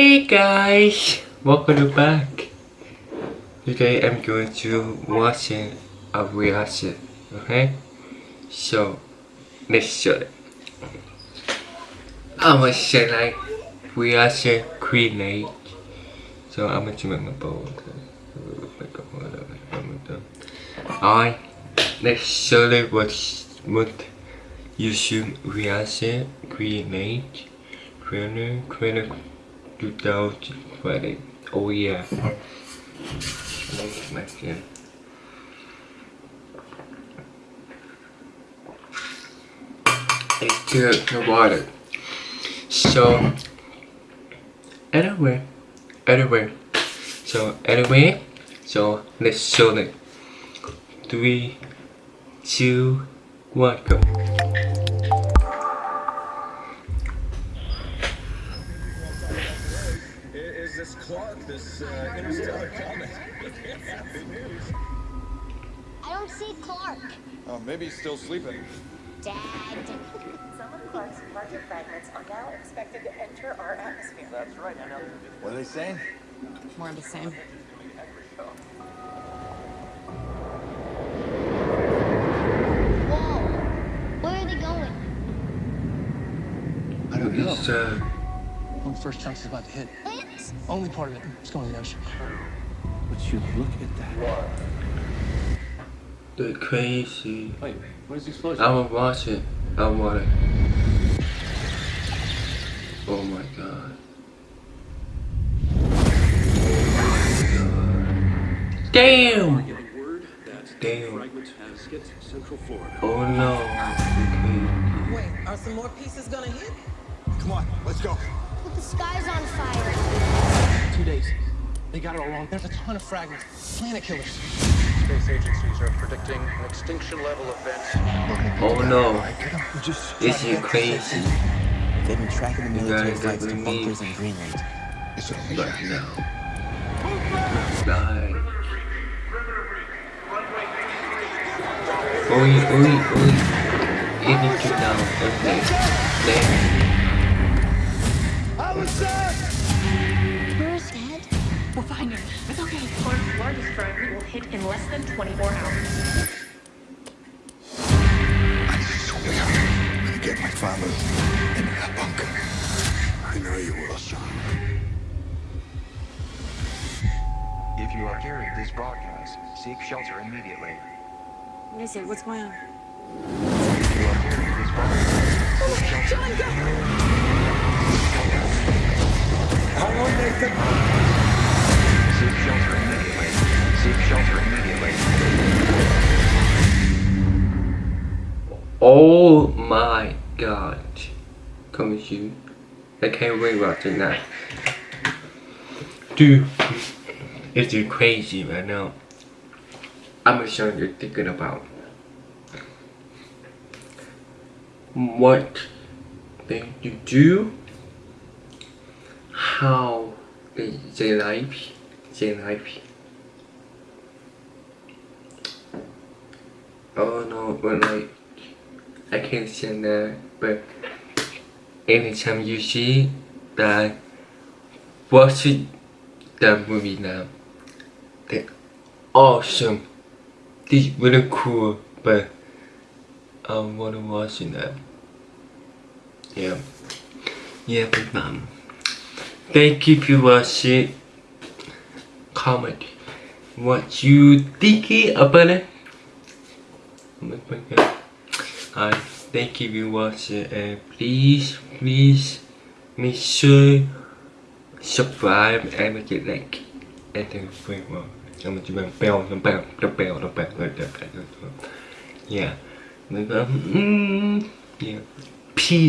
Hey guys, welcome back. Today I'm going to watch a reaction, okay? So, let's show it. I'm gonna say like reaction create. So I'm gonna make my bowl. Alright, let's show it what what YouTube reaction create. Creator, creator 2020. Oh yeah. Thanks, Mexican. It's good, the water. So, anyway, anyway, so anyway, so let's show it. Three, two, one, go. Clarke, this uh, interstellar comet? Big news. I don't see Clarke. Oh, maybe he's still sleeping. Dad. Some of Clarke's larger fragments are now expected to enter our atmosphere. That's right, I know. What are they saying? More of the same. Whoa. Where are they going? I don't know. It's uh, When the first chunk is about to hit. Planes? Only part of it. it is going to the ocean. But you look at that. the crazy. Wait, where's the explosion? I wanna watch it. I want it. Oh my god. Damn! Getting word that Damn. fragment has hit Central Florida. Oh no. Wait, are some more pieces gonna hit? Come on, let's go. But the sky's on fire. Two days. They got it all wrong. There's a ton of fragments. Planet killers. Space agencies are predicting an extinction level event. Oh no. Just Is crazy? They've been tracking the military flights to definitely need- bunkers in Greenland. it's a Right now. Die. Oi, oi, oi. It needs to down. Okay. There. Less than 24 hours. I swear I'm gonna get my father in that bunker. I know you will, son. If you are hearing this broadcast, seek shelter immediately. What is it? What's going on? If you are hearing this broadcast, seek shelter How long, Nathan? Seek shelter immediately. Oh my god. Come with you. I can't wait watching that. Dude, it's you crazy right now. I'm gonna show you thinking about what they do, how they, they life, they life. Oh no, but like I can't say that, but anytime you see that, watch that movie now. They're awesome. This really cool, but I wanna watch it now. Yeah. Yeah, but mom. Thank you for watching. Comment what you thinking about it. I thank you for watching and please, please make sure subscribe and make it like and then free more. I'm gonna do my bell, the bell, the bell, the bell, the bell. Yeah. Mm, yeah. Peace.